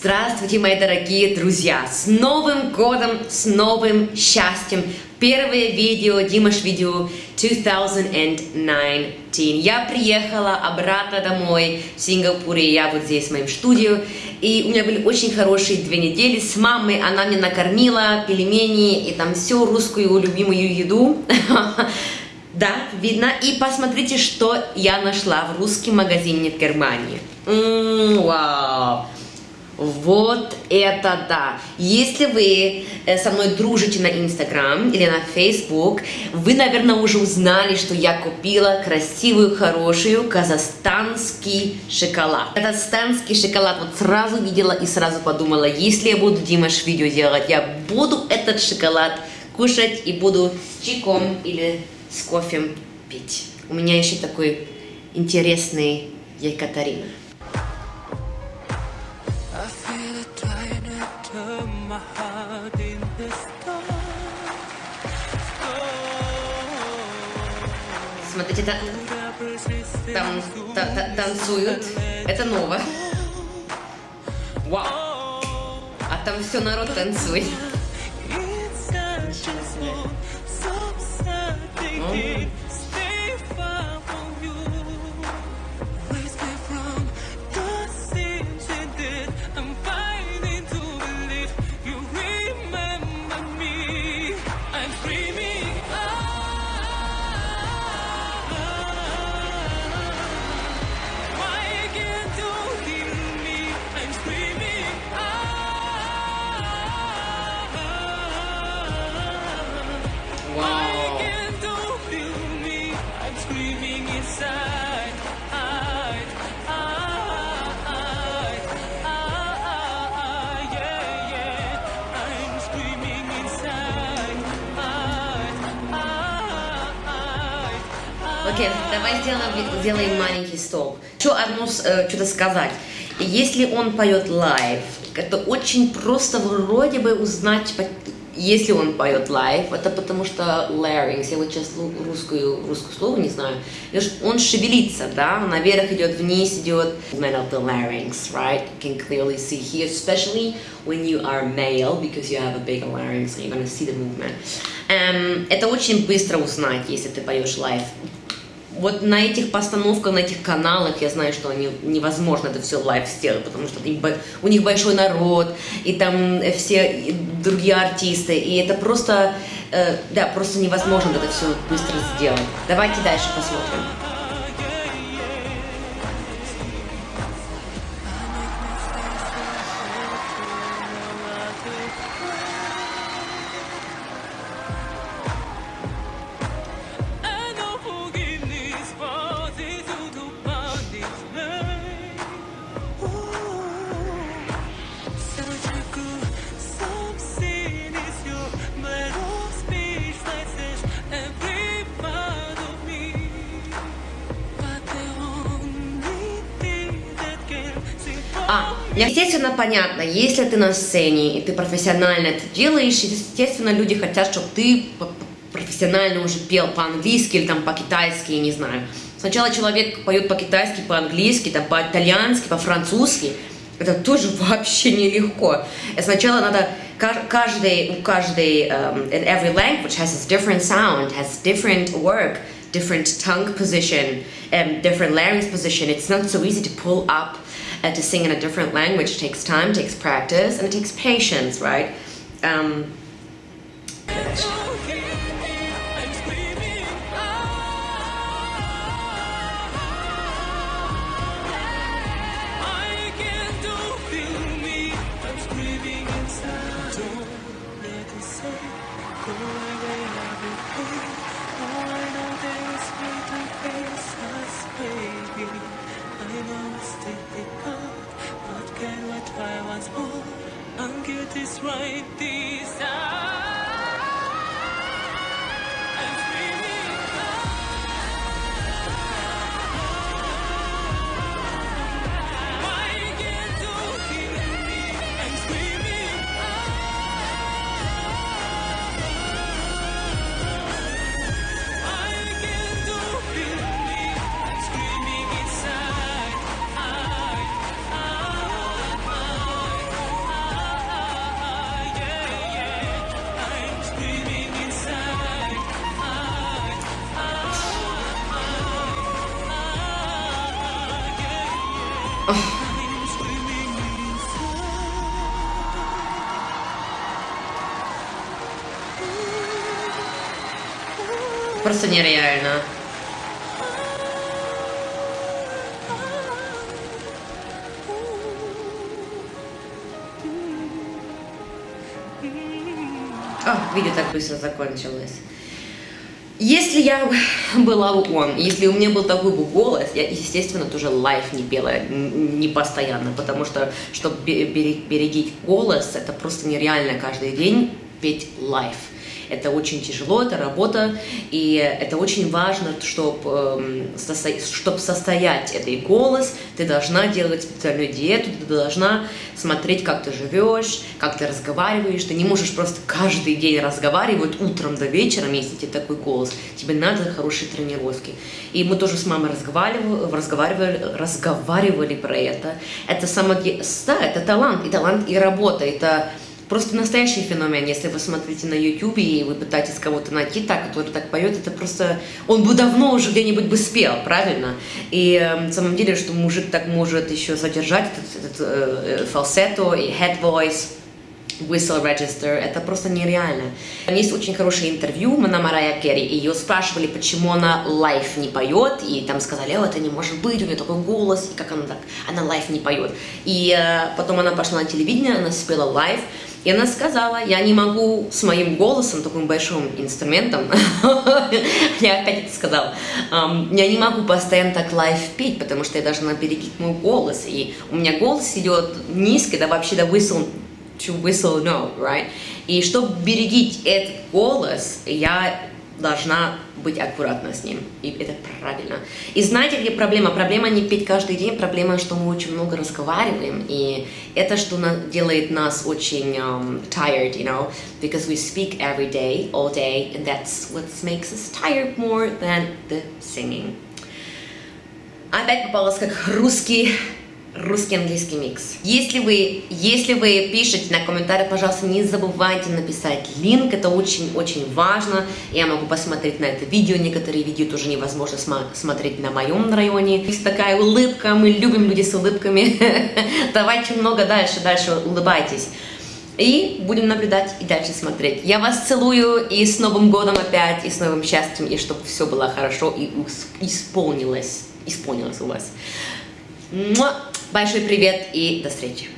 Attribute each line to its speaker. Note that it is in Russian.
Speaker 1: Здравствуйте, мои дорогие друзья! С Новым годом, с новым счастьем! Первое видео, Димаш видео 2019. Я приехала обратно домой в Сингапуре, я вот здесь в моем студию. И у меня были очень хорошие две недели с мамой. Она мне накормила пельмени и там всю русскую любимую еду. Да, видно. И посмотрите, что я нашла в русском магазине в Германии. Вау! Вот это да! Если вы э, со мной дружите на Инстаграм или на Фейсбук, вы, наверное, уже узнали, что я купила красивую, хорошую казахстанский шоколад. Казахстанский шоколад вот сразу видела и сразу подумала, если я буду Димаш видео делать, я буду этот шоколад кушать и буду с чайком или с кофе пить. У меня еще такой интересный Екатерина. Смотрите, та, там та, та, танцуют. Это ново. Вау! А там все народ танцует. City. Окей, давай сделаем, сделаем маленький стоп. Еще одно э, что-то сказать. Если он поет live, это очень просто вроде бы узнать, если он поет live, это потому что larynx, я вот сейчас русскую, русскую слово не знаю, он шевелится, да, наверх идет, вниз идет, movement of the larynx, right, you can clearly see here, especially when you are male, because you have a bigger larynx, and you're to see the movement. Um, это очень быстро узнать, если ты поешь live вот на этих постановках, на этих каналах я знаю, что они невозможно это все live сделать, потому что у них большой народ, и там все другие артисты, и это просто, э, да, просто невозможно это все быстро сделать. Давайте дальше посмотрим. Естественно, понятно, если ты на сцене, и ты профессионально это делаешь, естественно, люди хотят, чтобы ты профессионально уже пел по-английски или там по-китайски, не знаю. Сначала человек поет по-китайски, по-английски, там, по-итальянски, по-французски. Это тоже вообще нелегко. Сначала надо каждый, у каждой, um, in every language has its different sound, has different work, different tongue position, and different larynx position. It's not so easy to pull up uh, to sing in a different language takes time, takes practice, and it takes patience, right? Um, right просто нереально. А, видео так быстро закончилось. Если я была бы он, если у меня был такой бы голос, я, естественно, тоже лайф не пела, не постоянно, потому что, чтобы берегить голос, это просто нереально каждый день петь лайф. Это очень тяжело, это работа, и это очень важно, чтобы, эм, чтобы состоять этой голос, ты должна делать специальную диету, ты должна смотреть, как ты живешь, как ты разговариваешь, ты не можешь просто каждый день разговаривать утром до вечера, если тебе такой голос, тебе надо хорошие тренировки. И мы тоже с мамой разговаривали, разговаривали, разговаривали про это. Это само, да, это талант, и талант, и работа, это просто настоящий феномен. Если вы смотрите на YouTube и вы пытаетесь кого-то найти так, который так поет, это просто... Он бы давно уже где-нибудь бы спел, правильно? И э, на самом деле, что мужик так может еще задержать этот, этот э, фалсето и head voice, whistle register, это просто нереально. Есть очень хорошее интервью на Марая Керри, ее спрашивали, почему она лайф не поет, и там сказали, о, это не может быть, у нее такой голос, и как она так, она live не поет. И э, потом она пошла на телевидение, она спела live, и она сказала, я не могу с моим голосом, таким большим инструментом, я опять это сказала, я не могу постоянно так live петь, потому что я должна берегить мой голос. И у меня голос идет низко, да вообще до whistle, to whistle note, right? И чтобы берегить этот голос, я должна быть аккуратна с ним. И это правильно. И знаете, где проблема? Проблема не петь каждый день, проблема, что мы очень много разговариваем. И это, что делает нас очень um, tired, you know, because we speak every day, all day, and that's what makes us tired more than the singing. Опять попалась как русский русский английский микс. Если вы, если вы пишете на комментариях, пожалуйста, не забывайте написать линк, это очень-очень важно. Я могу посмотреть на это видео, некоторые видео тоже невозможно смотреть на моем районе. Есть такая улыбка, мы любим людей с улыбками. Давайте много дальше, дальше улыбайтесь. И будем наблюдать и дальше смотреть. Я вас целую и с Новым годом опять, и с новым счастьем, и чтобы все было хорошо и исполнилось, исполнилось у вас. Большой привет и до встречи!